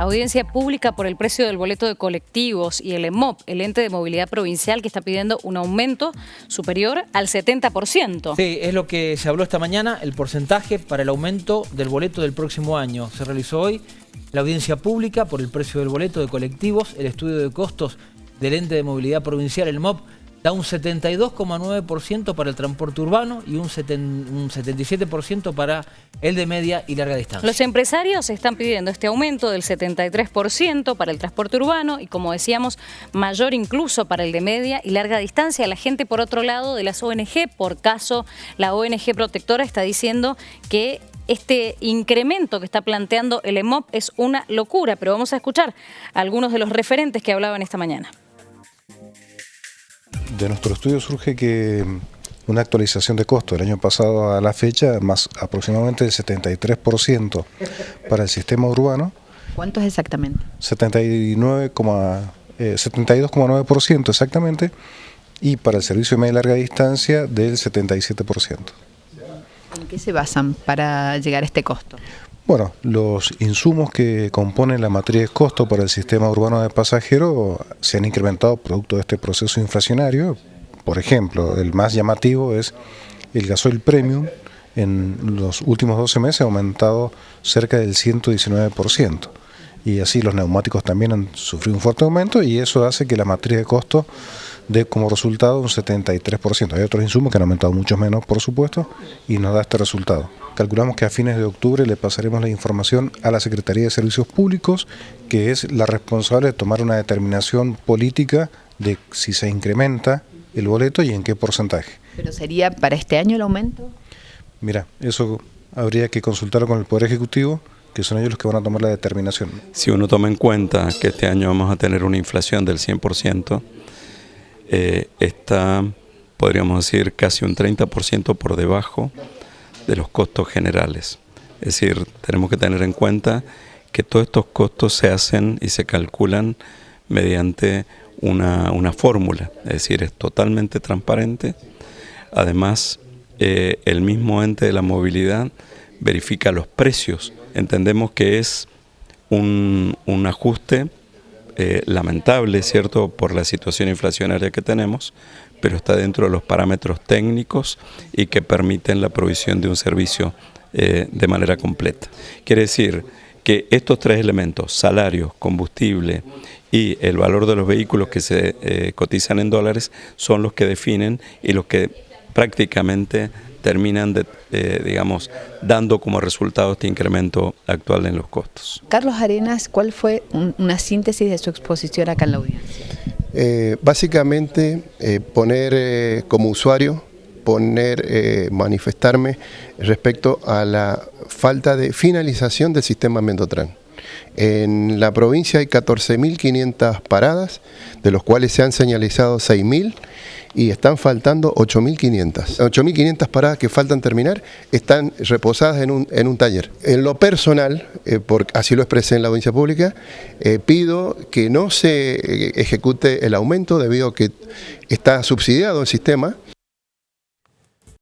Audiencia pública por el precio del boleto de colectivos y el EMOP, el ente de movilidad provincial, que está pidiendo un aumento superior al 70%. Sí, es lo que se habló esta mañana, el porcentaje para el aumento del boleto del próximo año. Se realizó hoy la audiencia pública por el precio del boleto de colectivos, el estudio de costos del ente de movilidad provincial, el MOP, da un 72,9% para el transporte urbano y un, 77% para el de media y larga distancia. Los empresarios están pidiendo este aumento del 73% para el transporte urbano y como decíamos, mayor incluso para el de media y larga distancia. La gente por otro lado de las ONG, por caso la ONG protectora está diciendo que este incremento que está planteando el EMOP es una locura, pero vamos a escuchar a algunos de los referentes que hablaban esta mañana de nuestro estudio surge que una actualización de costo del año pasado a la fecha, más aproximadamente el 73% para el sistema urbano. ¿Cuánto es exactamente? 72,9% eh, exactamente y para el servicio de media y larga distancia del 77%. ¿En qué se basan para llegar a este costo? Bueno, los insumos que componen la matriz de costo para el sistema urbano de pasajeros se han incrementado producto de este proceso inflacionario. Por ejemplo, el más llamativo es el gasoil premium. En los últimos 12 meses ha aumentado cerca del 119%. Y así los neumáticos también han sufrido un fuerte aumento y eso hace que la matriz de costo dé como resultado un 73%. Hay otros insumos que han aumentado mucho menos, por supuesto, y nos da este resultado. Calculamos que a fines de octubre le pasaremos la información a la Secretaría de Servicios Públicos, que es la responsable de tomar una determinación política de si se incrementa el boleto y en qué porcentaje. ¿Pero sería para este año el aumento? Mira, eso habría que consultarlo con el Poder Ejecutivo, que son ellos los que van a tomar la determinación. Si uno toma en cuenta que este año vamos a tener una inflación del 100%, eh, está, podríamos decir, casi un 30% por debajo de los costos generales. Es decir, tenemos que tener en cuenta que todos estos costos se hacen y se calculan mediante una, fórmula, es decir, es totalmente transparente. Además, eh, el mismo ente de la movilidad verifica los precios. Entendemos que es un, ajuste eh, lamentable, ¿cierto?, por la situación inflacionaria que tenemos, pero está dentro de los parámetros técnicos y que permiten la provisión de un servicio eh, de manera completa. Quiere decir que estos tres elementos, salarios, combustible y el valor de los vehículos que se eh, cotizan en dólares, son los que definen y los que prácticamente terminan, de, eh, digamos, dando como resultado este incremento actual en los costos. Carlos Arenas, ¿cuál fue una síntesis de su exposición acá en la audiencia? Eh, básicamente eh, poner eh, como usuario, poner, manifestarme respecto a la falta de finalización del sistema Mendotran. En la provincia hay 14.500 paradas, de los cuales se han señalizado 6.000 y están faltando 8.500. 8.500 paradas que faltan terminar están reposadas en un, en un taller. En lo personal, eh, así lo expresé en la audiencia pública, eh, pido que no se eh, ejecute el aumento debido a que está subsidiado el sistema